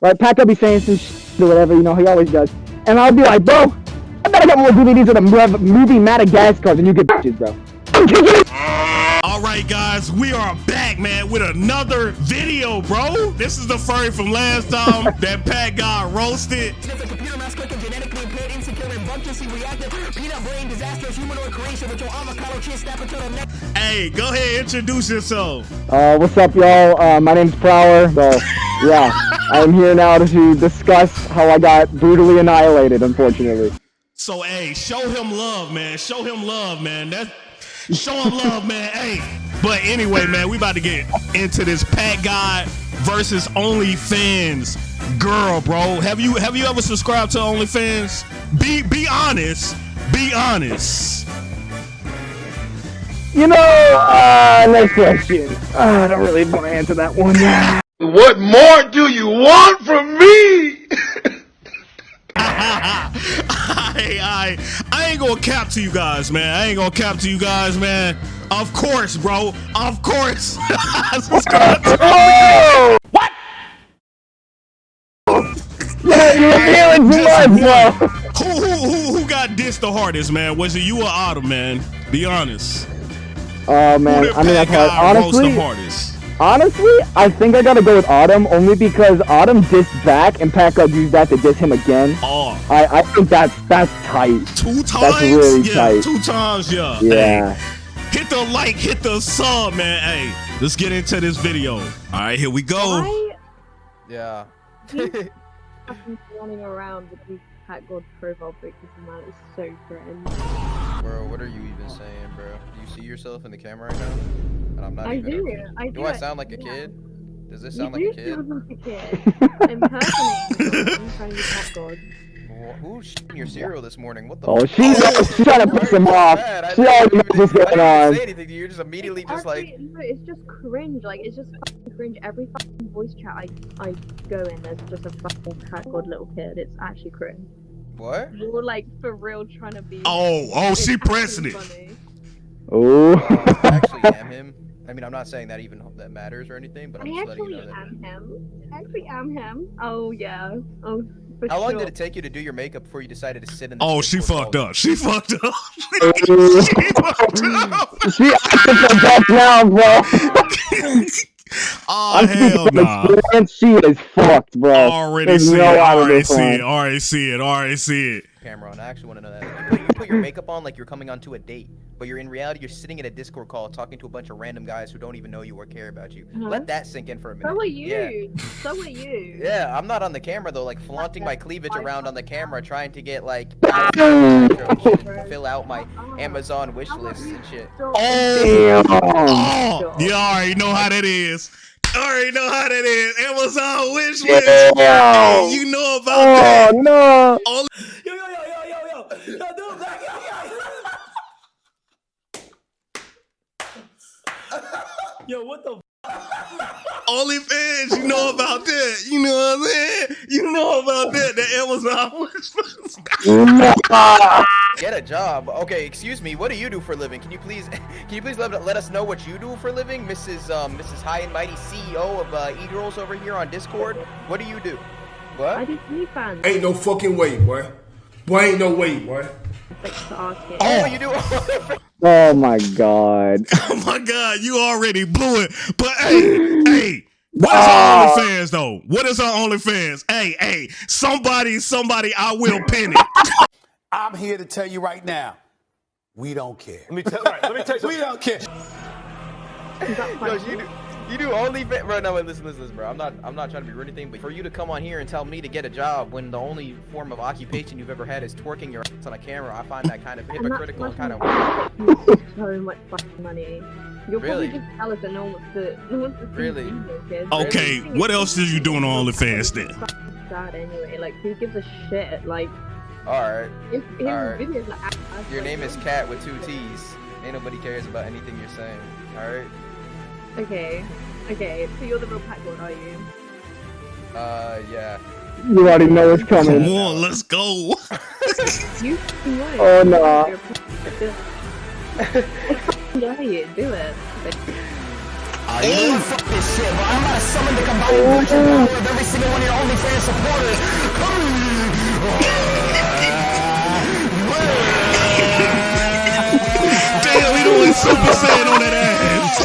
right? Pac will be saying some shit or whatever, you know, he always does. And I'll be like, bro, I better get more DVDs of the movie Madagascar than you get bitches, bro. All right, guys, we are back, man, with another video, bro. This is the furry from last time that Pat got roasted. Hey, go ahead, introduce yourself. Uh, what's up, y'all? Uh, my name's Prower. So, yeah, I'm here now to discuss how I got brutally annihilated, unfortunately. So, hey, show him love, man. Show him love, man. That's show him love, man. Hey, but anyway, man, we about to get into this PackGod versus OnlyFans girl, bro. Have you have you ever subscribed to OnlyFans? Be be honest. Be honest. You know, uh, next question. Uh, I don't really want to answer that one. What more do you want from me? I, I, I ain't gonna cap to you guys, man. I ain't gonna cap to you guys, man. Of course, bro. Of course. you're revealing too much, bro. Who, who, who, who got dissed the hardest, man? Was it you or Autumn, man? Be honest. Oh man, I mean that's hard. Honestly, the hardest? honestly, I think I gotta go with Autumn only because Autumn dissed back and Pack Pac used that to diss him again. Oh, I I think that's that's tight. two times. That's really yeah, tight. two times. Yeah. Yeah. Hey, hit the like, hit the sub, man. Hey, let's get into this video. All right, here we go. I Yeah. have been running around with these Cat God profile pictures and that is so cringe. Bro, what are you even saying, bro? Do you see yourself in the camera right now? And I'm not I even. do. I do. Do I sound like a yeah. kid? Does this You sound like do a kid? sound like a kid. Impersonating someone trying to be Cat God. Wh- Who's shitting your cereal this morning? What the? Oh, fuck? she's she's trying to piss him off. Bad. She already knows even- what's I didn't going on. Say anything you? You're just immediately It's just like. no, it's just cringe. Like it's just fucking cringe. Every fucking voice chat I I go in, there's just a fucking Cat God little kid. It's actually cringe. What? You're like for real trying to be. Oh, oh, It's she pressing it. Oh. Uh, I actually am him. I mean, I'm not saying that even that matters or anything, but I'm I just letting you actually know that. am him. I actually am him. Oh yeah. Oh for How long sure. did it take you to do your makeup before you decided to sit in? The Oh, she Discord fucked up. She fucked up. Oh. she fucked up. she acting for death now, bro. Oh, I'm speaking hell from nah. She is fucked, bro. Already There's see no it. out of Already see it. Already see it. Already see it. Camera on. I actually want to know that. You put, you put your makeup on like you're coming onto a date, but you're in reality you're sitting in a Discord call talking to a bunch of random guys who don't even know you or care about you. Uh-huh. Let that sink in for a minute. So are you. Yeah. So are you. Yeah, I'm not on the camera though, like flaunting my cleavage around on the camera, trying to get like fill out my Uh-uh. Amazon wish How about lists you and shit. Oh, Damn. oh, you already know how that is. Already know how that is. Amazon wish list. Damn. You know about Oh that. no. Only Yo, yo, yo, yo, yo, yo. Yo, dude, black, yo, yo. Yo, what the OnlyFans, you know about that. You know what I'm saying? You know about that. The Amazon wish list. Nah. Get a job. Okay, excuse me. What do you do for a living? Can you please, can you please let, let us know what you do for a living, Mrs. Um, Mrs. High and Mighty CEO of uh, E-Girls over here on Discord? What do you do? What? I What? do OnlyFans. Ain't no fucking way, boy. Boy, ain't no way, boy. Thanks to ask it. Oh, you do. Oh my god. Oh my God, you already blew it. But hey, hey. What is Ah. our OnlyFans though? What is our OnlyFans? Hey, hey, somebody, somebody, I will pin it. I'm here to tell you right now. We don't care. Let me tell, right, let me tell you. We don't care. Yo, you do, you do only bro. No, wait, listen, listen, listen, bro. I'm not, I'm not trying to be rude or anything, but for you to come on here and tell me to get a job when the only form of occupation you've ever had is twerking your ass on a camera, I find that kind of hypocritical and kind of weird. so much fucking money. You're Really? probably just jealous that no one wants to, no one wants to see Really? you, kids. Okay, what else did you do on OnlyFans then? Fucking Sad anyway. Like, who gives a shit? Like, All right, if his Alright. videos are ass, your name is Cat with two T's. Ain't nobody cares about anything you're saying. All right. Okay, okay. So you're the real PackGod, are you? Uh, yeah. You already know what's Come coming. on, let's go. You fucking. Oh, no. You're a Pat Yeah, you do it. Hey, fuck this shit, bro. I'm about to summon the combined version of every single one of your OnlyFans fan supporters. Super Saiyan on that ass.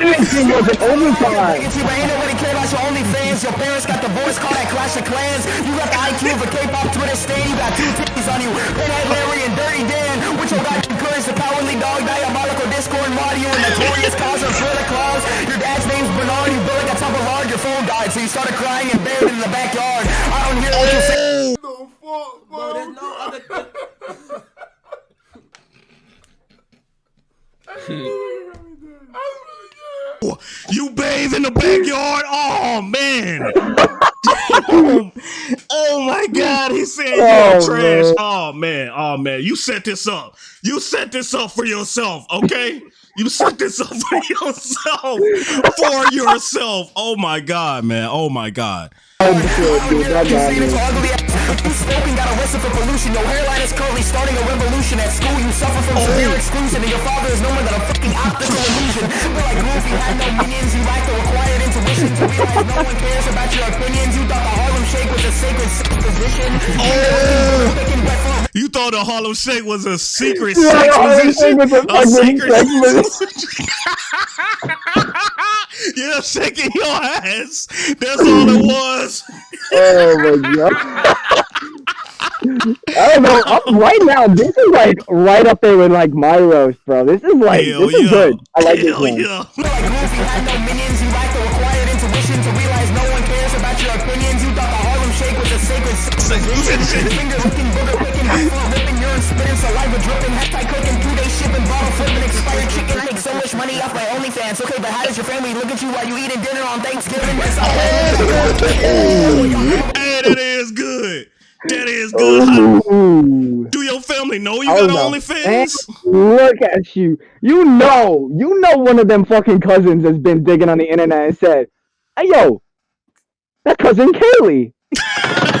Anything was an overtime. Niggas, but ain't nobody care about your OnlyFans. Your parents got the voice call that Clash of Clans. You got the IQ of a K-pop Twitter stan. You got two titties on you. Pinhead Larry and Dirty Dan. With your goddamn courage, the cowardly dog, diabolical Discord, Mario, and notorious cause of Twitter Claus. Your dad's name's Bernard. You built like a top of lard. Your phone died, so you started crying and buried in the backyard. I don't hear what you say. You bathe in the backyard? Oh man. oh my god, he said you're Oh, trash. man. Oh man, oh man. You set this up. You set this up for yourself, okay? You set this up for yourself. For yourself. Oh my god, man. Oh my god. Oh, shit, dude, that You got see me. this ugly ass. You smoking, got arrested for pollution. Your hairline is curly, starting a revolution. At school, you suffer from oh. severe exclusion. And your father is no more than a fucking optical illusion. But like Goofy had no minions, you lack the required intuition to realize no one cares about your opinions. You thought the Harlem Shake was a sacred position. Oh. Picking wet for You thought the Harlem Shake was a secret Yeah, sex position? Shake was a A fucking secret sex Yeah, shaking your ass. That's all it was. Oh my god. I don't know. I'm, right now, this is like right up there with like my roast, bro. This is like Hell this yeah. is good. I like this Hell one. yeah. Like no minions, you lack the required intuition to realize no one cares about your opinions. You thought the Harlem Shake was a sacred sex position. Finger licking, booger picking, food ripping, urine spitting, saliva dripping, hat tie cooking, two day shipping, bottle flipping, expired chicken. Make so much money off my OnlyFans. Okay, but how does your family look at you while you eating dinner on Thanksgiving? It's all Hey, that is good. That is oh, good. Ooh. Do your family know you Oh, got no. OnlyFans? Look at you. You know, you know one of them fucking cousins has been digging on the internet and said, Hey yo, that cousin Kaylee.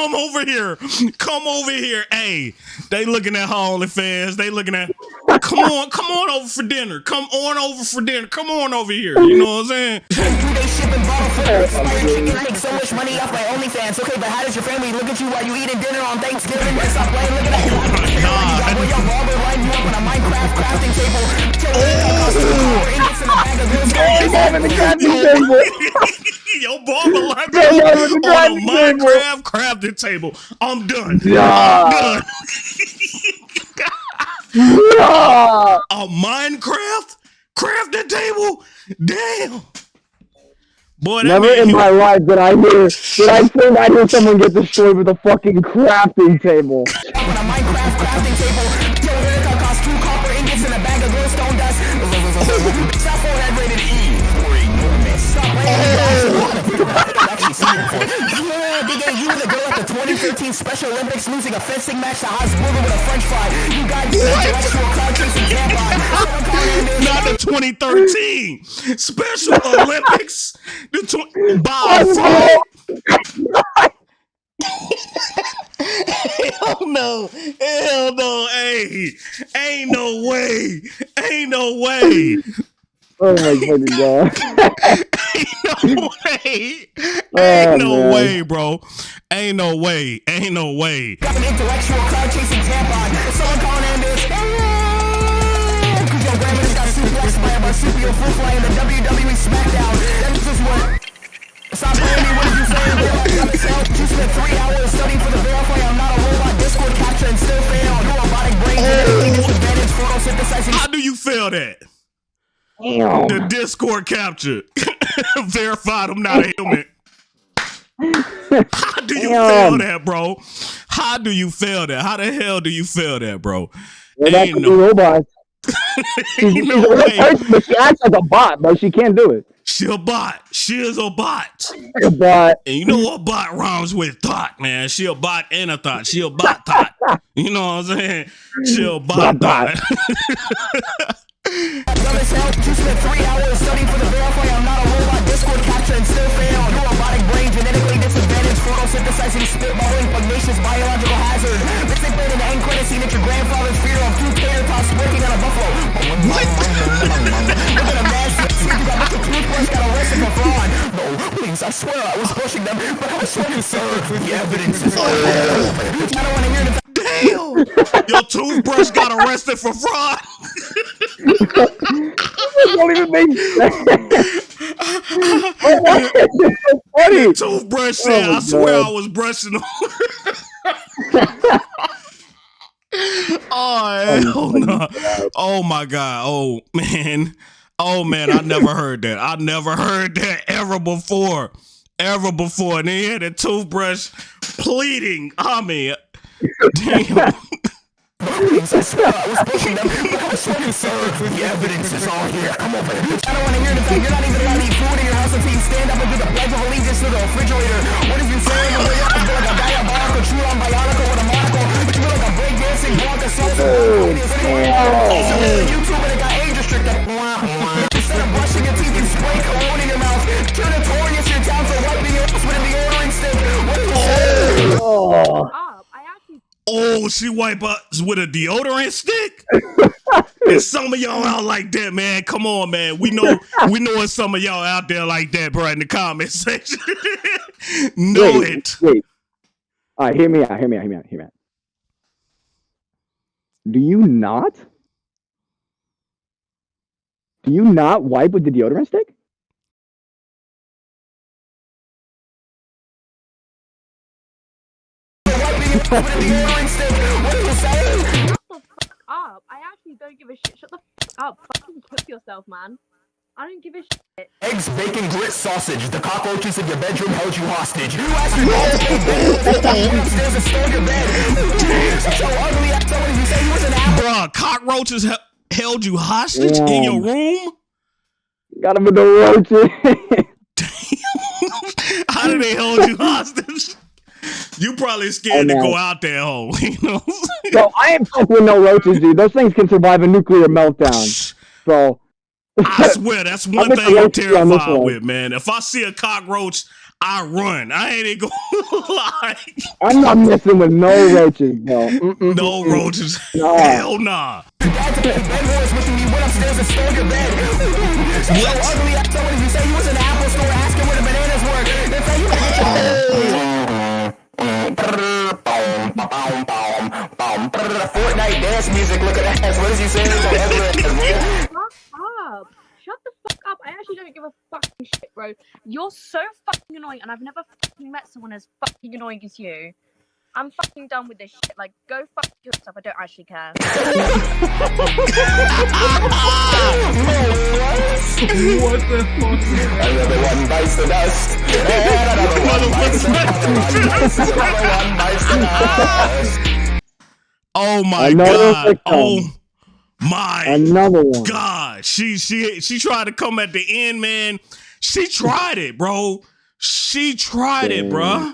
Come over here. Come over here. Hey, they looking at OnlyFans. They looking at. Come on, come on over for dinner. Come on over for dinner. Come on over here. You know what I'm saying? I. Okay, but how does your family look at you while you eating dinner on Thanksgiving? Stop playing, looking at you. Oh my God. You up on a Minecraft crafting table. Oh. Yo, barber like Yeah, yeah, with the on a table. Minecraft crafting table. I'm done. Yeah. I'm done. Yeah. A Minecraft crafting table? Damn. Boy, that Never in he- my life did I hear did I think I hear someone get destroyed with a fucking crafting table. Yeah, Big A, you were the girl at the 2013 Special Olympics losing a fencing match to Hasburger with a french fry. You got intellectual cloud chasing tampon. not the 2013 Special Olympics. The tw- by oh, Hell no. Hell no. Hey. Ain't no way. Ain't no way. Oh my fucking god. Ain't no way. Oh, Ain't no man. way, bro. Ain't no way. Ain't no way. Got an intellectual cloud chasing tampon. Someone calling in your grandma got suplexed by a marsupial fruit fly in the WWE SmackDown. That's just what. Stop playing me, what did you say? Realize yourself. You spent three hours studying for the verify. I'm not a robot. Discord CAPTCHA and still fail. Your robotic brain oh. genetically photosynthesizing. How do you feel that? Damn. The Discord CAPTCHA verified I'm not a human. How do you Damn. feel that, bro? How do you feel that? How the hell do you feel that, bro? Well, that Ain't could no- be robots. Ain't She's no a real way. person, but she acts like a bot, but she can't do it. She a bot. She is a bot. A bot. And you know what bot rhymes with thought, man? She a bot and a thought. She a bot thought. You know what I'm saying? She a bot Bot, bot. thought. synthesizing, spitballing, pugnacious biological hazard. Let's say played in the end credit scene at your grandfather's funeral of two tater tots working on a buffalo. What? Look at a man, see, you got Mr. Toothbrush got arrested for fraud. No, please, I swear I was brushing them, but I was trying to serve. The evidence is oh, all. I don't want to hear the Damn! Your toothbrush got arrested for fraud. don't even make sense. Funny? Toothbrush said, Oh, I swear God. I was brushing on. Oh, oh hell no! Oh my god! Oh man! Oh man! I never heard that. I never heard that ever before, ever before. And then he had a toothbrush pleading. I mean, damn. I swear I was pushing them, I was trying to. The evidence is all here. Come over. I don't want to hear the fact you're not even allowed to eat food in your house until you stand up and do the pledge of allegiance to the refrigerator. What have you saying? The you feel like a diabolical, true on bionicle with a monocle. You feel like a breakdancing Blanca Salsa. YouTube and it got age restricted. Instead of brushing your teeth, you spray cologne in your mouth. Turn notorious your town for wiping your ass with a deodorant stick. What you saying? Oh, Oh, she wipe us with a deodorant stick. and some of y'all out like that, man. Come on, man. We know we know it's some of y'all out there like that, bro. In the comment section, know wait, it. wait. All right, hear me out. Hear me out. Hear me out. Hear me out. Do you not? Do you not wipe with the deodorant stick? What have you saying? shut the fuck up. I actually don't give a shit. Shut the fuck up. Fucking cook yourself, man. I don't give a shit. Eggs, bacon, grit, sausage. The cockroaches in your bedroom held you hostage. You asked your dad to stay bed. They went upstairs and stole your bed. So ugly, I told you say you was an apple. Bruh, cockroaches he- held you hostage in your room? Got him with the roaches. Damn. How did they hold you hostage? You probably scared to uh, go out there, hoe. You know? Bro, I ain't fuck with no roaches, dude. Those things can survive a nuclear meltdown. So I swear, that's one with thing I'm roaches on terrified with, man. If I see a cockroach, I run. I ain't even gonna lie. I'm not messing with no roaches, bro. Mm-mm, No mm-mm. roaches. Nah. Hell nah. Your Fortnite dance music. Look at that. What is he saying? Fuck up. Shut the fuck up. I actually don't give a fucking shit, bro. You're so fucking annoying, and I've never fucking met someone as fucking annoying as you. I'm fucking done with this shit. Like, go fuck yourself. I don't actually care. Another one bites the dust. Another one bites the dust. Another one bites the dust. Oh my Another god. victim. Oh my Another one. god. She she she tried to come at the end, man. She tried it, bro. She tried it, bro.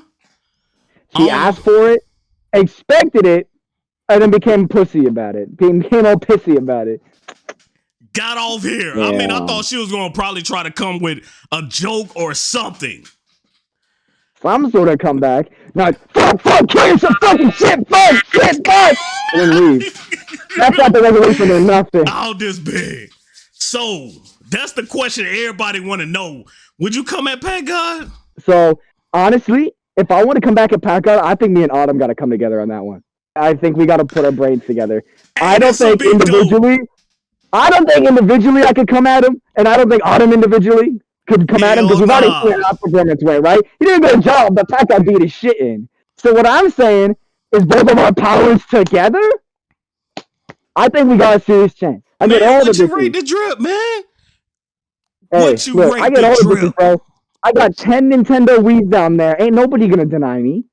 She Um, asked for it, expected it, and then became pussy about it. Became all pissy about it. Got off here. I mean, I thought she was gonna probably try to come with a joke or something. Some sort of comeback. Not fuck, fuck, kill yourself, fucking shit, fuck, shit, fuck, and then leave. That's not the resolution or nothing. Out this big. So that's the question everybody want to know. Would you come at PackGod? So honestly, if I want to come back at PackGod, I think me and Autumn got to come together on that one. I think we got to put our brains together. I don't think be dope. individually. I don't think individually I could come at him, and I don't think Autumn individually could come at him because Hell we've already nah. seen our performance way, right? He did a good job, but PackGod beat his shit in. So what I'm saying is both of our powers together. I think we got a serious chance. I get Man, all the would you rate the drip, man? Hey, Would you look, rate I get the all the drip? bro. I got ten Nintendo Wii's down there. Ain't nobody gonna deny me.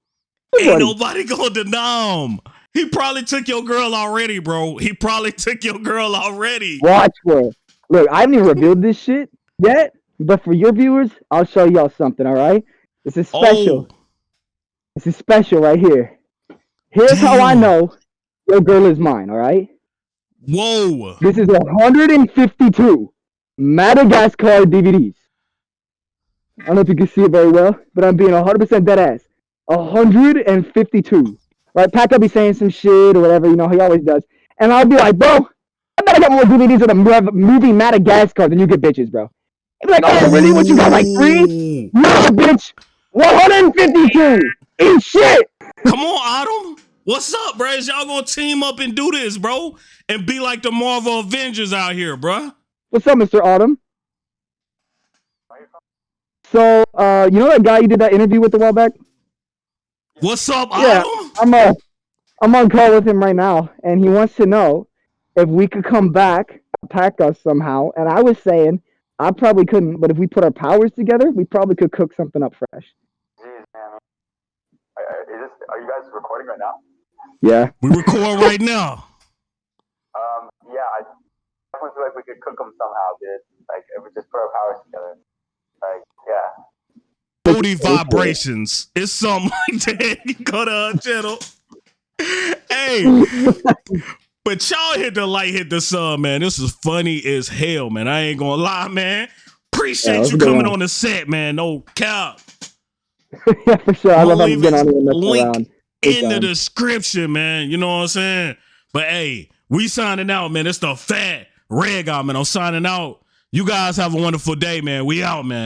Ain't Nobody. nobody gonna deny him. He probably took your girl already, bro. He probably took your girl already. Watch for. Look, I haven't even revealed this shit yet, but for your viewers, I'll show y'all something. All right, this is special. Oh, This is special right here. Here's how I know your girl is mine. All right, whoa. this is 152 Madagascar DVDs. I don't know if you can see it very well, but I'm being 100% dead ass. 152. Right? Pac will be saying some shit or whatever, you know, he always does. And I'll be like, bro, I bet I got more DVDs of the movie Madagascar than you get bitches, bro. He'd be like, oh, really? What you got, like three? No, bitch. 152. Eat shit. Come on, Autumn. What's up, bro? Is y'all gonna team up and do this, bro? And be like the Marvel Avengers out here, bro? What's up, Mr. Autumn? So, uh, you know that guy you did that interview with a while back? What's up, Yeah, Autumn? I'm uh, I'm on call with him right now, and he wants to know if we could come back, attack us somehow. And I was saying I probably couldn't, but if we put our powers together, we probably could cook something up fresh. Jeez, man. I, I, is this, are you guys recording right now? Yeah. We record right now. Um, yeah, I definitely feel like we could cook them somehow, dude. Like, if we just put our powers together. Like, yeah. Booty vibrations. It's something like that. Go to our channel. Hey, but y'all hit the light, hit the sub, man. This is funny as hell, man. I ain't gonna lie, man. Appreciate what's you coming on? on the set, man. No cap. yeah, for sure. I love how Leave you get his on here and link around. In the description, man. You know what I'm saying? But hey, we signing out, man. It's the fat red guy, man. I'm signing out. You guys have a wonderful day, man. We out, man.